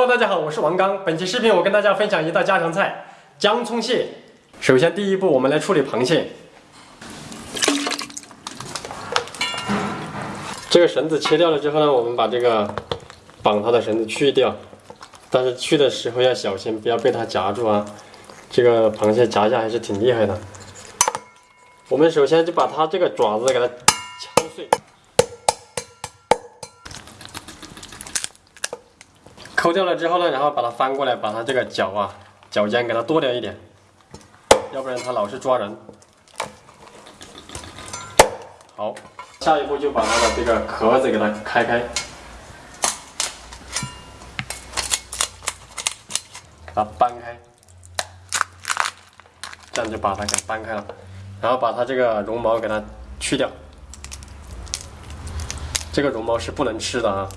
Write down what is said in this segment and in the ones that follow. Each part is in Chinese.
Hello，大家好，我是王刚。本期视频我跟大家分享一道家常菜——姜葱蟹。首先，第一步我们来处理螃蟹。这个绳子切掉了之后呢，我们把这个绑它的绳子去掉。但是去的时候要小心，不要被它夹住啊！这个螃蟹夹一下还是挺厉害的。我们首先就把它这个爪子给它抠掉了之后呢，然后把它翻过来，把它这个脚啊脚尖给它剁掉一点，要不然它老是抓人。好，下一步就把它的这个壳子给它开开，把它掰开，这样就把它给掰开了，然后把它这个绒毛给它去掉，这个绒毛是不能吃的啊。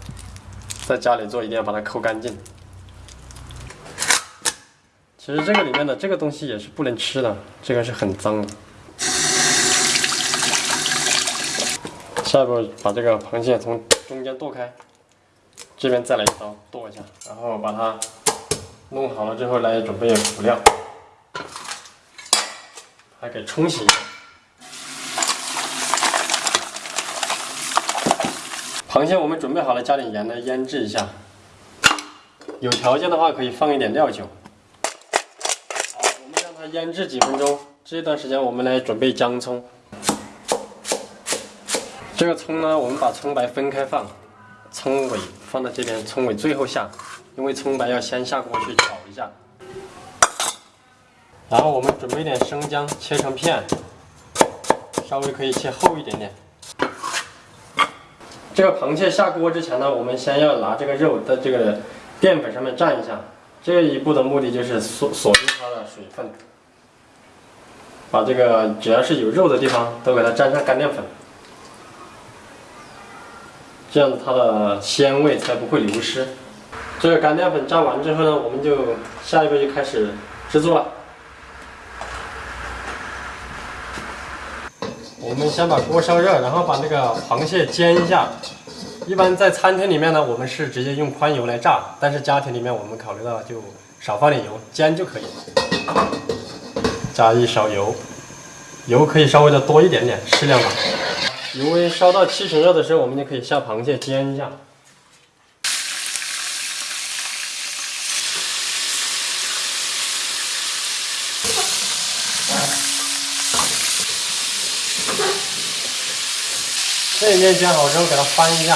在家里做一定要把它抠干净。其实这个里面的这个东西也是不能吃的，这个是很脏的。下一步把这个螃蟹从中间剁开，这边再来一刀剁一下，然后把它弄好了之后来准备辅料，还给冲洗一下。螃蟹我们准备好了，加点盐来腌制一下。有条件的话可以放一点料酒。好，我们让它腌制几分钟。这段时间我们来准备姜葱。这个葱呢，我们把葱白分开放，葱尾放在这边，葱尾最后下，因为葱白要先下锅去炒一下。然后我们准备点生姜，切成片，稍微可以切厚一点点。这个螃蟹下锅之前呢，我们先要拿这个肉在这个淀粉上面蘸一下。这一步的目的就是锁锁住它的水分，把这个只要是有肉的地方都给它沾上干淀粉，这样它的鲜味才不会流失。这个干淀粉蘸完之后呢，我们就下一步就开始制作了。我们先把锅烧热，然后把那个螃蟹煎一下。一般在餐厅里面呢，我们是直接用宽油来炸，但是家庭里面我们考虑到就少放点油，煎就可以。加一勺油，油可以稍微的多一点点，适量吧。油温烧到七成热的时候，我们就可以下螃蟹煎一下。这一面煎好之后，给它翻一下，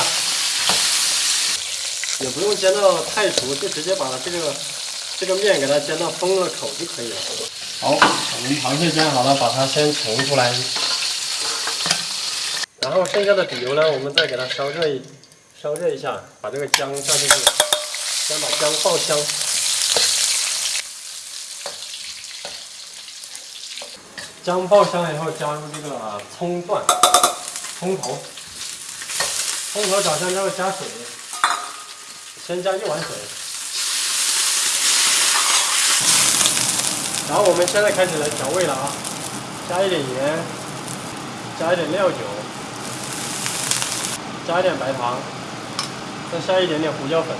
也不用煎到太熟，就直接把它这个这个面给它煎到封了口就可以了。好，我们螃蟹煎好了，把它先盛出来，然后剩下的底油呢，我们再给它烧热一烧热一下，把这个姜下进去，先把姜爆香，姜爆香了以后，加入这个葱段、葱头。葱头炒香之后加水，先加一碗水，然后我们现在开始来调味了啊，加一点盐，加一点料酒，加一点白糖，再下一点点胡椒粉，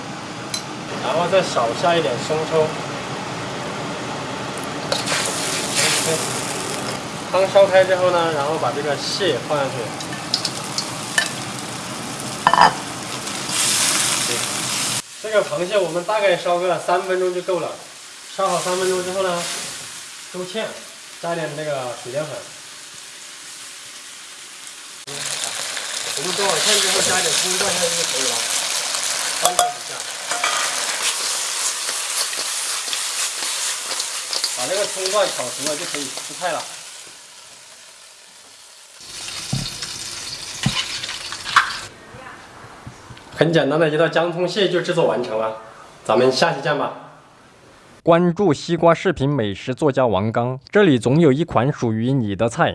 然后再少下一点生抽。OK，汤烧开之后呢，然后把这个蟹放下去。这个螃蟹我们大概烧个三分钟就够了。烧好三分钟之后呢，勾芡，加点那个水淀粉。我们勾好芡之后，加点葱段下去就可以了。翻炒一下，把那个葱段炒熟了就可以出菜了。很简单的一道姜葱蟹就制作完成了，咱们下期见吧。关注西瓜视频美食作家王刚，这里总有一款属于你的菜。